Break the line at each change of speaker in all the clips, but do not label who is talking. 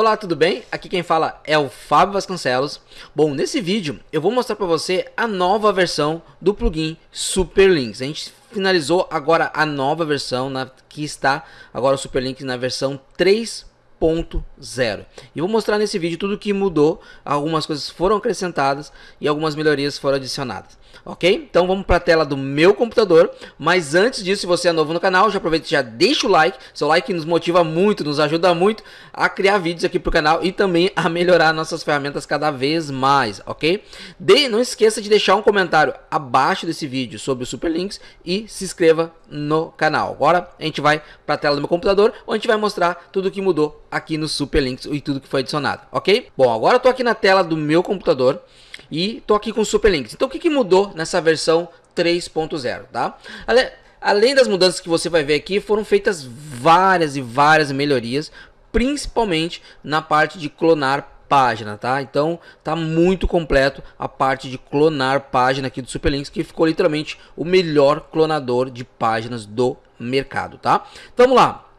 Olá, tudo bem? Aqui quem fala é o Fábio Vasconcelos. Bom, nesse vídeo eu vou mostrar para você a nova versão do plugin Superlinks. A gente finalizou agora a nova versão na, que está agora o Superlinks na versão 3.0. E vou mostrar nesse vídeo tudo que mudou, algumas coisas foram acrescentadas e algumas melhorias foram adicionadas ok? Então vamos para a tela do meu computador, mas antes disso, se você é novo no canal, já aproveita e já deixa o like, seu like nos motiva muito, nos ajuda muito a criar vídeos aqui para o canal e também a melhorar nossas ferramentas cada vez mais, ok? De, não esqueça de deixar um comentário abaixo desse vídeo sobre o Superlinks e se inscreva no canal. Agora a gente vai para a tela do meu computador, onde a gente vai mostrar tudo o que mudou aqui no Superlinks e tudo que foi adicionado, ok? Bom, agora eu aqui na tela do meu computador, e tô aqui com Superlinks. Então o que, que mudou nessa versão 3.0, tá? Além das mudanças que você vai ver aqui, foram feitas várias e várias melhorias, principalmente na parte de clonar página, tá? Então tá muito completo a parte de clonar página aqui do Superlinks, que ficou literalmente o melhor clonador de páginas do mercado, tá? Vamos lá.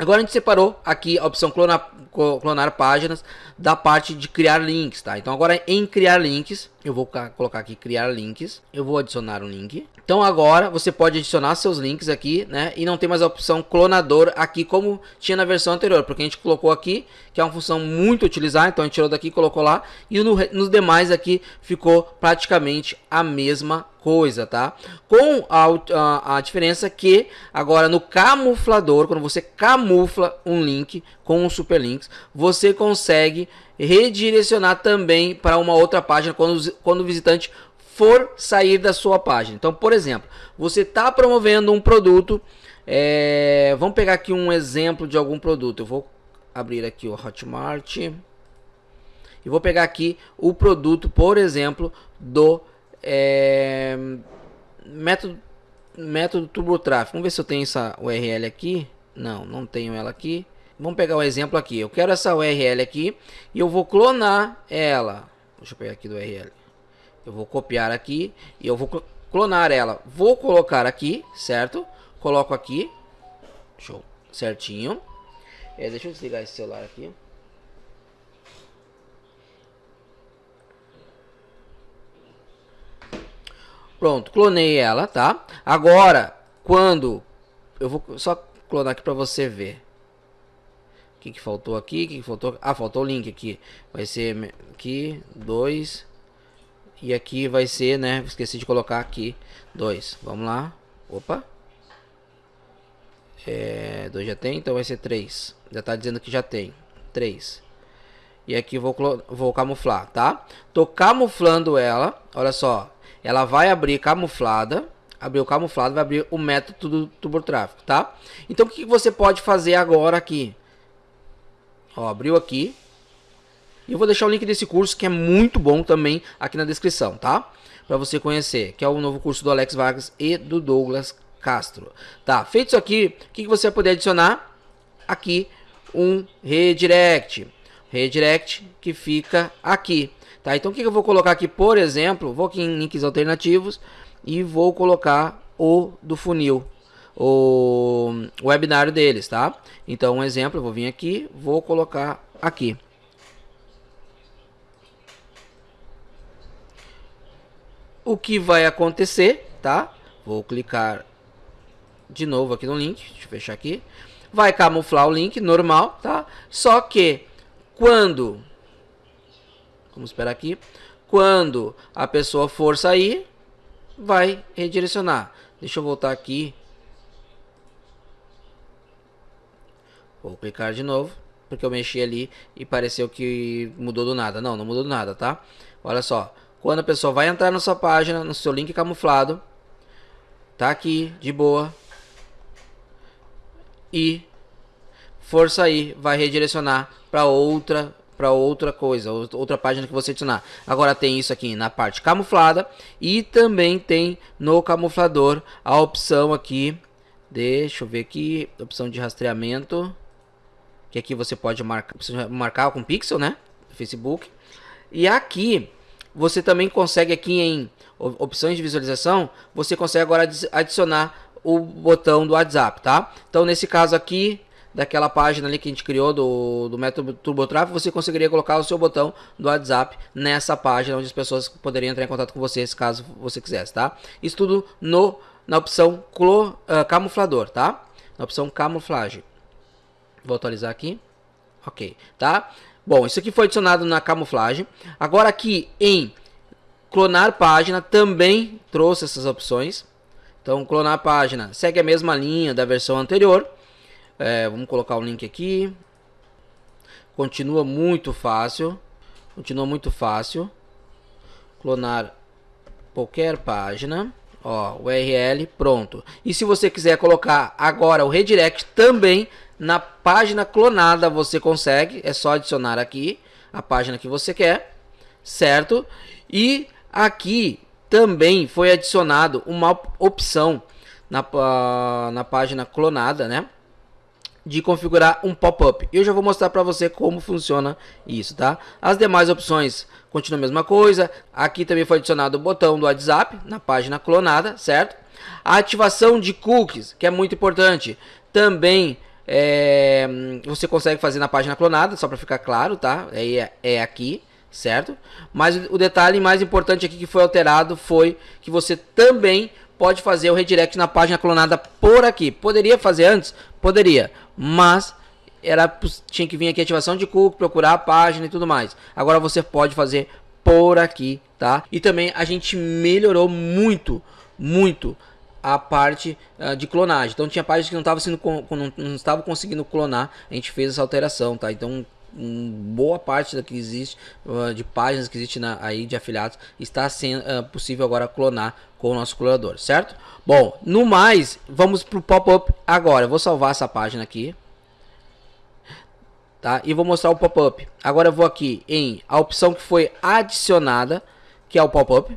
Agora a gente separou aqui a opção clonar, clonar páginas da parte de criar links, tá? Então agora em criar links, eu vou colocar aqui criar links, eu vou adicionar um link. Então agora você pode adicionar seus links aqui, né? E não tem mais a opção clonador aqui como tinha na versão anterior, porque a gente colocou aqui, que é uma função muito utilizada, então a gente tirou daqui e colocou lá. E no, nos demais aqui ficou praticamente a mesma coisa, tá? Com a, a, a, diferença que agora no camuflador, quando você camufla um link com um superlinks, você consegue redirecionar também para uma outra página quando, quando o visitante for sair da sua página. Então, por exemplo, você está promovendo um produto, é, vamos pegar aqui um exemplo de algum produto. Eu vou abrir aqui o Hotmart e vou pegar aqui o produto, por exemplo, do é, método, método TurboTraffic. Vamos ver se eu tenho essa URL aqui. Não, não tenho ela aqui. Vamos pegar um exemplo aqui. Eu quero essa URL aqui e eu vou clonar ela. Deixa eu pegar aqui do URL. Eu vou copiar aqui e eu vou clonar ela. Vou colocar aqui, certo? Coloco aqui. Show. Certinho. É, deixa eu desligar esse celular aqui. Pronto, clonei ela, tá? Agora, quando... Eu vou só clonar aqui para você ver. O que, que faltou aqui? O que, que faltou? Ah, faltou o link aqui. Vai ser aqui, dois. E aqui vai ser, né? Esqueci de colocar aqui, dois. Vamos lá. Opa. É, dois já tem, então vai ser três. Já tá dizendo que já tem. Três. E aqui vou, vou camuflar, tá? Tô camuflando ela. Olha só ela vai abrir camuflada, abriu camuflado, vai abrir o método do TurboTraffic, tá? Então o que você pode fazer agora aqui? Ó, abriu aqui. E eu vou deixar o link desse curso que é muito bom também aqui na descrição, tá? Para você conhecer, que é o novo curso do Alex Vargas e do Douglas Castro. Tá, feito isso aqui, o que você vai poder adicionar? Aqui um redirect. Redirect que fica aqui. Tá? Então o que eu vou colocar aqui, por exemplo, vou aqui em links alternativos e vou colocar o do funil, o webinário deles, tá? Então um exemplo, eu vou vir aqui, vou colocar aqui. O que vai acontecer, tá? Vou clicar de novo aqui no link, deixa eu fechar aqui. Vai camuflar o link normal, tá? Só que quando Vamos esperar aqui. Quando a pessoa for sair, vai redirecionar. Deixa eu voltar aqui. Vou clicar de novo, porque eu mexi ali e pareceu que mudou do nada. Não, não mudou do nada, tá? Olha só. Quando a pessoa vai entrar na sua página, no seu link camuflado, tá aqui, de boa. E for sair, vai redirecionar para outra para outra coisa, outra página que você adicionar. Agora tem isso aqui na parte camuflada e também tem no camuflador a opção aqui, deixa eu ver aqui, opção de rastreamento, que aqui você pode marcar, marcar com pixel, né, Facebook. E aqui você também consegue aqui em opções de visualização, você consegue agora adicionar o botão do WhatsApp, tá? Então nesse caso aqui, daquela página ali que a gente criou do, do método TurboTraffic, você conseguiria colocar o seu botão do WhatsApp nessa página onde as pessoas poderiam entrar em contato com você, caso você quisesse, tá? Isso tudo no, na opção clo, uh, camuflador, tá? Na opção camuflagem. Vou atualizar aqui. Ok, tá? Bom, isso aqui foi adicionado na camuflagem. Agora aqui em clonar página também trouxe essas opções. Então, clonar página segue a mesma linha da versão anterior. É, vamos colocar o link aqui. Continua muito fácil. Continua muito fácil. Clonar qualquer página. Ó, URL, pronto. E se você quiser colocar agora o redirect também na página clonada, você consegue. É só adicionar aqui a página que você quer, certo? E aqui também foi adicionado uma opção na, na página clonada, né? De configurar um pop-up. Eu já vou mostrar para você como funciona isso, tá? As demais opções continuam a mesma coisa. Aqui também foi adicionado o botão do WhatsApp na página clonada, certo? A ativação de cookies, que é muito importante, também é, você consegue fazer na página clonada, só para ficar claro, tá? É, é aqui certo? Mas o detalhe mais importante aqui que foi alterado foi que você também pode fazer o redirect na página clonada por aqui. Poderia fazer antes? Poderia, mas era tinha que vir aqui ativação de cookie, procurar a página e tudo mais. Agora você pode fazer por aqui, tá? E também a gente melhorou muito, muito a parte uh, de clonagem. Então tinha páginas que não estava sendo não, não estava conseguindo clonar, a gente fez essa alteração, tá? Então boa parte da que existe uh, de páginas que existe na, aí de afiliados está sendo uh, possível agora clonar com o nosso clonador, certo? Bom, no mais, vamos para o pop-up agora. Eu vou salvar essa página aqui. Tá? E vou mostrar o pop-up. Agora eu vou aqui em a opção que foi adicionada, que é o pop-up.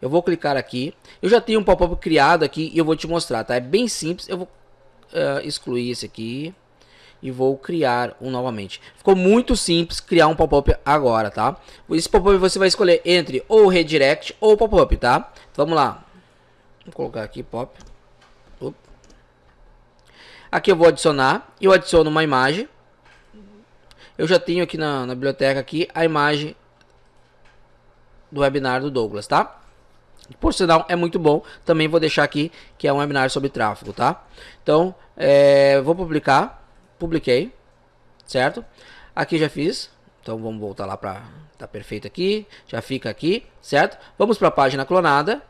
Eu vou clicar aqui. Eu já tenho um pop-up criado aqui e eu vou te mostrar, tá? É bem simples. Eu vou uh, excluir esse aqui e vou criar um novamente. Ficou muito simples criar um pop-up agora, tá? Esse pop-up você vai escolher entre ou redirect ou pop-up, tá? Vamos lá. Vou colocar aqui pop. Aqui eu vou adicionar. Eu adiciono uma imagem. Eu já tenho aqui na, na biblioteca aqui a imagem do webinar do Douglas, tá? Por sinal, é muito bom. Também vou deixar aqui que é um webinar sobre tráfego, tá? Então, é, vou publicar publiquei, certo? Aqui já fiz, então vamos voltar lá para tá perfeito aqui, já fica aqui, certo? Vamos para a página clonada.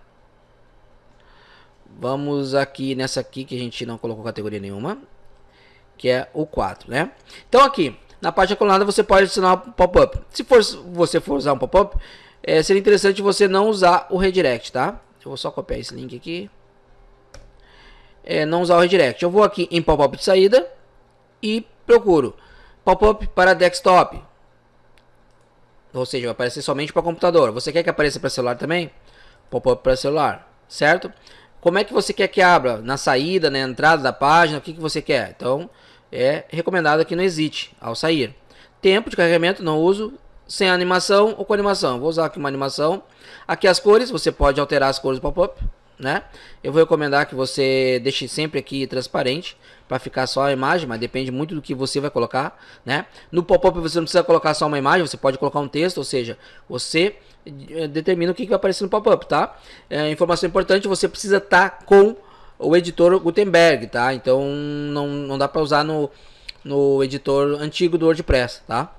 Vamos aqui nessa aqui que a gente não colocou categoria nenhuma, que é o 4, né? Então aqui, na página clonada você pode adicionar um pop-up. Se for, você for usar um pop-up, é, seria interessante você não usar o redirect, tá? Eu vou só copiar esse link aqui. É, não usar o redirect. Eu vou aqui em pop-up de saída e procuro pop-up para desktop. Ou seja, vai aparecer somente para computador. Você quer que apareça para celular também? Pop-up para celular, certo? Como é que você quer que abra? Na saída, na entrada da página, o que, que você quer? Então, é recomendado que não hesite ao sair. Tempo de carregamento, não uso. Sem animação ou com animação. Vou usar aqui uma animação. Aqui as cores, você pode alterar as cores do pop-up né? Eu vou recomendar que você deixe sempre aqui transparente para ficar só a imagem, mas depende muito do que você vai colocar, né? No pop-up você não precisa colocar só uma imagem, você pode colocar um texto, ou seja, você eh, determina o que vai aparecer no pop-up, tá? É, informação importante, você precisa estar tá com o editor Gutenberg, tá? Então não, não dá para usar no, no editor antigo do WordPress, tá?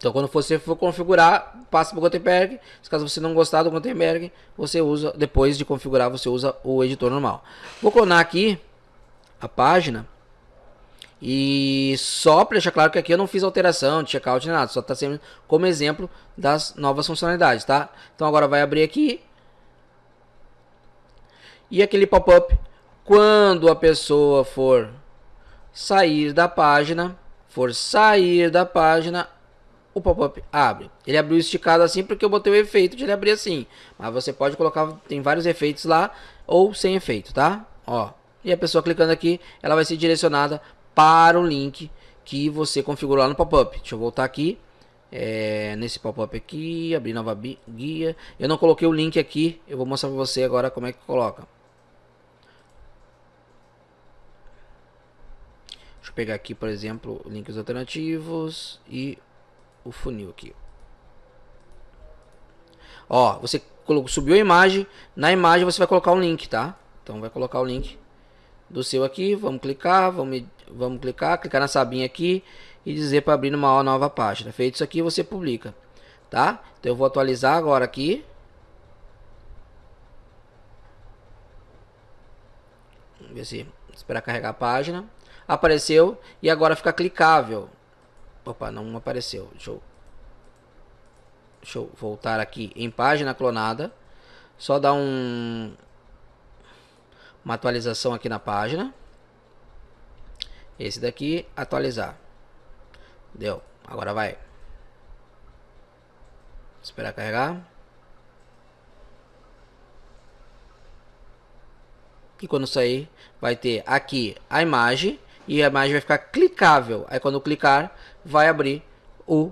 Então, quando você for configurar, passa para o Gutenberg. Caso você não gostar do Gutenberg, você usa, depois de configurar, você usa o editor normal. Vou clonar aqui a página. E só para deixar claro que aqui eu não fiz alteração de checkout nem nada, só está sendo como exemplo das novas funcionalidades, tá? Então agora vai abrir aqui. E aquele pop-up, quando a pessoa for sair da página, for sair da página, o pop-up abre. Ele abriu esticado assim porque eu botei o efeito de ele abrir assim. Mas você pode colocar, tem vários efeitos lá, ou sem efeito, tá? Ó, e a pessoa clicando aqui, ela vai ser direcionada para o link que você configurou lá no pop-up. Deixa eu voltar aqui. É, nesse pop-up aqui, abrir nova guia. Eu não coloquei o link aqui, eu vou mostrar para você agora como é que coloca. Deixa eu pegar aqui, por exemplo, links alternativos e o funil aqui. Ó, você subiu a imagem, na imagem você vai colocar um link, tá? Então vai colocar o link do seu aqui, vamos clicar, vamos, vamos clicar, clicar na sabinha aqui e dizer para abrir uma nova página. Feito isso aqui, você publica, tá? Então eu vou atualizar agora aqui. Vamos ver se esperar carregar a página. Apareceu e agora fica clicável. Opa, não apareceu. Deixa eu, deixa eu voltar aqui em página clonada. Só dar um uma atualização aqui na página. Esse daqui, atualizar. Deu. Agora vai. Esperar carregar. E quando sair, vai ter aqui a imagem. E a imagem vai ficar clicável. Aí quando clicar, vai abrir o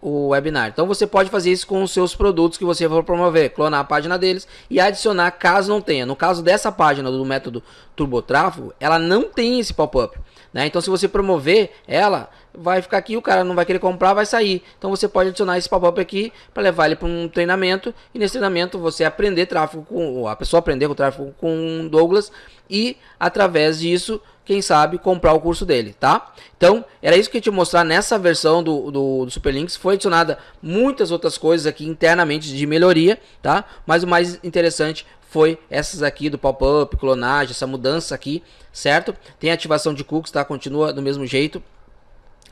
o webinar. Então você pode fazer isso com os seus produtos que você for promover, clonar a página deles e adicionar caso não tenha. No caso dessa página do método TurboTráfego, ela não tem esse pop-up. Né? Então se você promover ela, vai ficar aqui, o cara não vai querer comprar, vai sair. Então você pode adicionar esse pop-up aqui para levar ele para um treinamento e nesse treinamento você aprender tráfego com a pessoa aprender com o tráfego com Douglas e através disso quem sabe comprar o curso dele, tá? Então, era isso que eu te mostrar nessa versão do, do, do Superlinks. Foi adicionada muitas outras coisas aqui internamente de melhoria, tá? Mas o mais interessante foi essas aqui do pop-up, clonagem, essa mudança aqui, certo? Tem ativação de cookies, tá? Continua do mesmo jeito.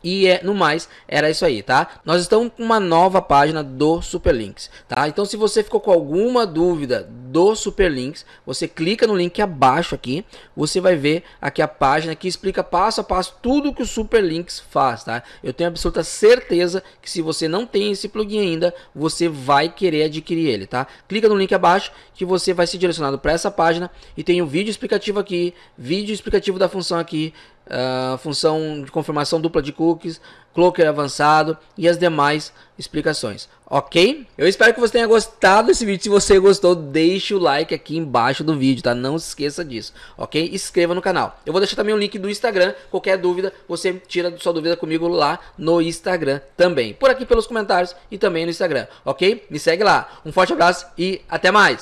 E é, no mais, era isso aí, tá? Nós estamos com uma nova página do Superlinks, tá? Então se você ficou com alguma dúvida do Superlinks, você clica no link abaixo aqui, você vai ver aqui a página que explica passo a passo tudo que o Superlinks faz, tá? Eu tenho absoluta certeza que se você não tem esse plugin ainda, você vai querer adquirir ele, tá? Clica no link abaixo que você vai ser direcionado para essa página e tem o um vídeo explicativo aqui, vídeo explicativo da função aqui, uh, função de confirmação dupla de cookies, cloaker avançado e as demais explicações, ok? Eu espero que você tenha gostado desse vídeo, se você gostou, deixe o like aqui embaixo do vídeo, tá? Não se esqueça disso, ok? Inscreva no canal. Eu vou deixar também o link do Instagram, qualquer dúvida, você tira sua dúvida comigo lá no Instagram também, por aqui pelos comentários e também no Instagram, ok? Me segue lá, um forte abraço e até mais!